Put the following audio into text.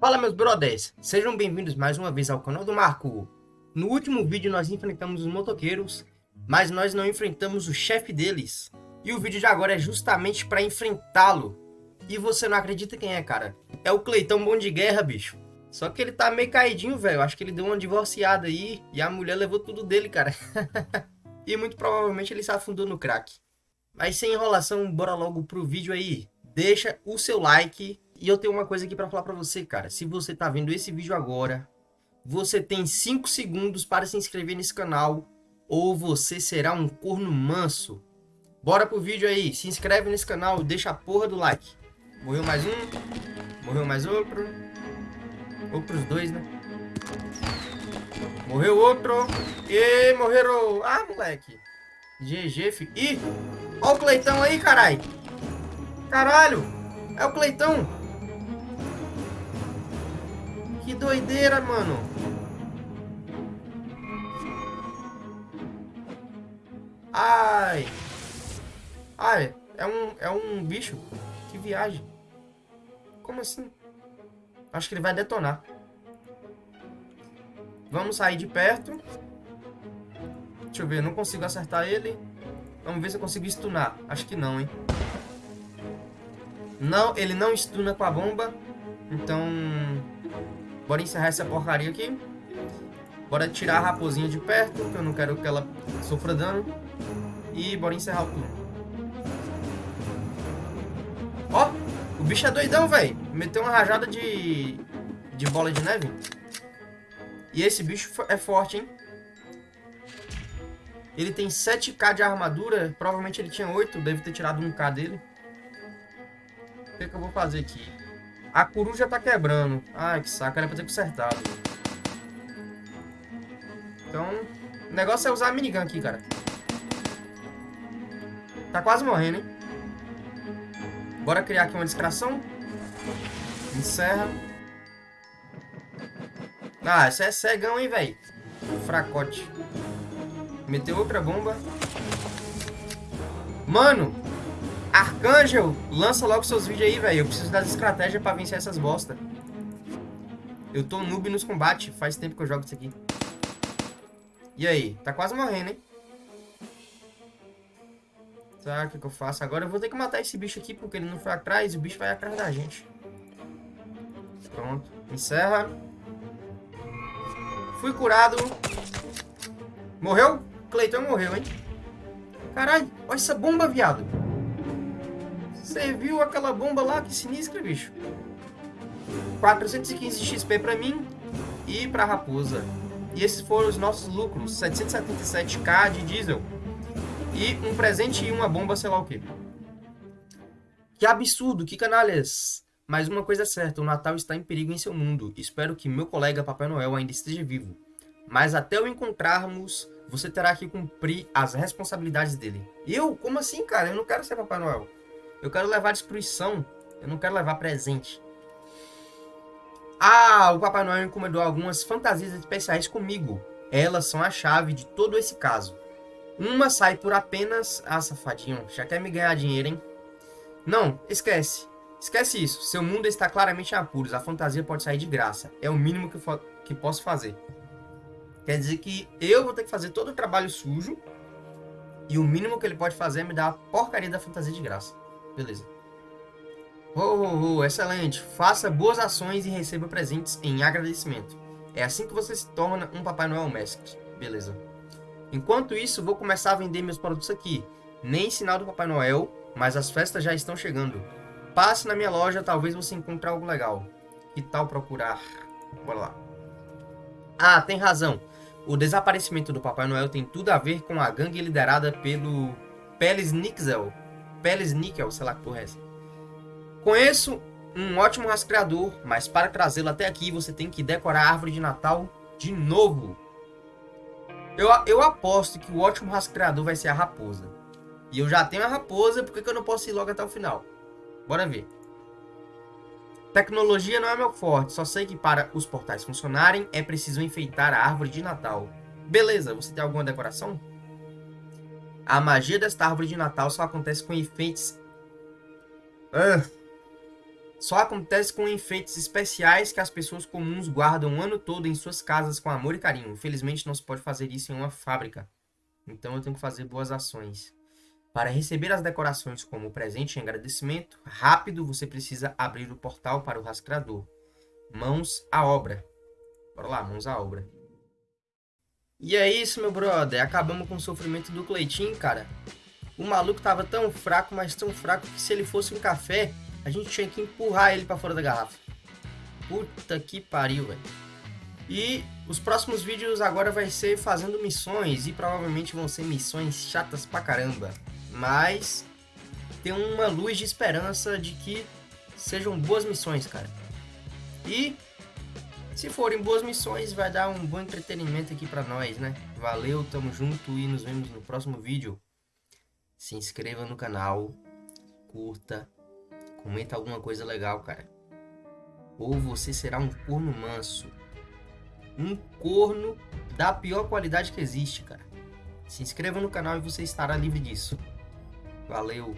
Fala meus brothers, sejam bem-vindos mais uma vez ao canal do Marco. No último vídeo nós enfrentamos os motoqueiros, mas nós não enfrentamos o chefe deles. E o vídeo de agora é justamente para enfrentá-lo. E você não acredita quem é, cara? É o Cleitão Bom de Guerra, bicho. Só que ele tá meio caidinho, velho. Acho que ele deu uma divorciada aí e a mulher levou tudo dele, cara. e muito provavelmente ele se afundou no crack. Mas sem enrolação, bora logo pro vídeo aí. Deixa o seu like. E eu tenho uma coisa aqui pra falar pra você, cara. Se você tá vendo esse vídeo agora, você tem 5 segundos para se inscrever nesse canal. Ou você será um corno manso. Bora pro vídeo aí. Se inscreve nesse canal, deixa a porra do like. Morreu mais um. Morreu mais outro. Ou pros dois, né? Morreu outro. E morreram. Ah, moleque. GG, fi. Ih! Ó o Cleitão aí, carai. Caralho. É o Cleitão. Que doideira, mano. Ai. Ai, é um, é um bicho. Que viagem. Como assim? Acho que ele vai detonar. Vamos sair de perto. Deixa eu ver, não consigo acertar ele. Vamos ver se eu consigo stunar. Acho que não, hein. Não, ele não stuna com a bomba. Então, bora encerrar essa porcaria aqui. Bora tirar a raposinha de perto, que eu não quero que ela sofra dano. E bora encerrar o turno. Ó, o bicho é doidão, velho. Meteu uma rajada de, de bola de neve. E esse bicho é forte, hein? Ele tem 7k de armadura. Provavelmente ele tinha 8. Deve ter tirado 1k dele. O que, que eu vou fazer aqui? A coruja tá quebrando. Ai, que saco. Era pra ter consertado. Então, o negócio é usar a minigun aqui, cara. Tá quase morrendo, hein? Bora criar aqui uma distração. Encerra. Ah, esse é cegão, hein, velho. Fracote. Meteu outra bomba. Mano, Arcângel, lança logo seus vídeos aí, velho. Eu preciso das estratégias pra vencer essas bosta. Eu tô noob nos combates. Faz tempo que eu jogo isso aqui. E aí? Tá quase morrendo, hein? Tá, o que, que eu faço? Agora eu vou ter que matar esse bicho aqui, porque ele não foi atrás, e o bicho vai atrás da gente. Pronto. Encerra. Fui curado. Morreu? Cleiton morreu, hein? Caralho, olha essa bomba, viado. Você viu aquela bomba lá? Que sinistra, bicho. 415 XP pra mim e pra raposa. E esses foram os nossos lucros. 777k de diesel. E um presente e uma bomba, sei lá o quê. Que absurdo, que canalhas. Mas uma coisa é certa, o Natal está em perigo em seu mundo. Espero que meu colega Papai Noel ainda esteja vivo. Mas até o encontrarmos, você terá que cumprir as responsabilidades dele. Eu? Como assim, cara? Eu não quero ser Papai Noel. Eu quero levar destruição. Eu não quero levar presente. Ah, o Papai Noel encomendou algumas fantasias especiais comigo. Elas são a chave de todo esse caso. Uma sai por apenas... Ah, safadinho, já quer me ganhar dinheiro, hein? Não, esquece. Esquece isso. Seu mundo está claramente em apuros. A fantasia pode sair de graça. É o mínimo que, que posso fazer. Quer dizer que eu vou ter que fazer todo o trabalho sujo. E o mínimo que ele pode fazer é me dar a porcaria da fantasia de graça. Beleza. Oh, oh, oh, excelente. Faça boas ações e receba presentes em agradecimento. É assim que você se torna um Papai Noel Mestre. Beleza. Enquanto isso, vou começar a vender meus produtos aqui. Nem sinal do Papai Noel, mas as festas já estão chegando. Passe na minha loja, talvez você encontre algo legal. Que tal procurar? Bora lá. Ah, tem razão. O desaparecimento do Papai Noel tem tudo a ver com a gangue liderada pelo Peles Nixel. Peles Nickel, sei lá que porra é essa. Conheço um ótimo rastreador, mas para trazê-lo até aqui você tem que decorar a árvore de Natal de novo. Eu, eu aposto que o ótimo rastreador vai ser a raposa. E eu já tenho a raposa, por que, eu não posso ir logo até o final? Bora ver. Tecnologia não é meu forte, só sei que para os portais funcionarem é preciso enfeitar a árvore de Natal. Beleza, você tem alguma decoração? A magia desta árvore de Natal só acontece com enfeites... Ah. só acontece com enfeites especiais que as pessoas comuns guardam o ano todo em suas casas com amor e carinho. Infelizmente não se pode fazer isso em uma fábrica. Então eu tenho que fazer boas ações. Para receber as decorações como presente em agradecimento, rápido você precisa abrir o portal para o rastreador. Mãos à obra. Bora lá, mãos à obra. E é isso, meu brother. Acabamos com o sofrimento do Cleitinho, cara. O maluco tava tão fraco, mas tão fraco que se ele fosse um café, a gente tinha que empurrar ele para fora da garrafa. Puta que pariu, velho. E os próximos vídeos agora vai ser fazendo missões e provavelmente vão ser missões chatas pra caramba. Mas tem uma luz de esperança de que sejam boas missões, cara. E se forem boas missões, vai dar um bom entretenimento aqui pra nós, né? Valeu, tamo junto e nos vemos no próximo vídeo. Se inscreva no canal, curta, Comenta alguma coisa legal, cara. Ou você será um corno manso. Um corno da pior qualidade que existe, cara. Se inscreva no canal e você estará livre disso. Valeu!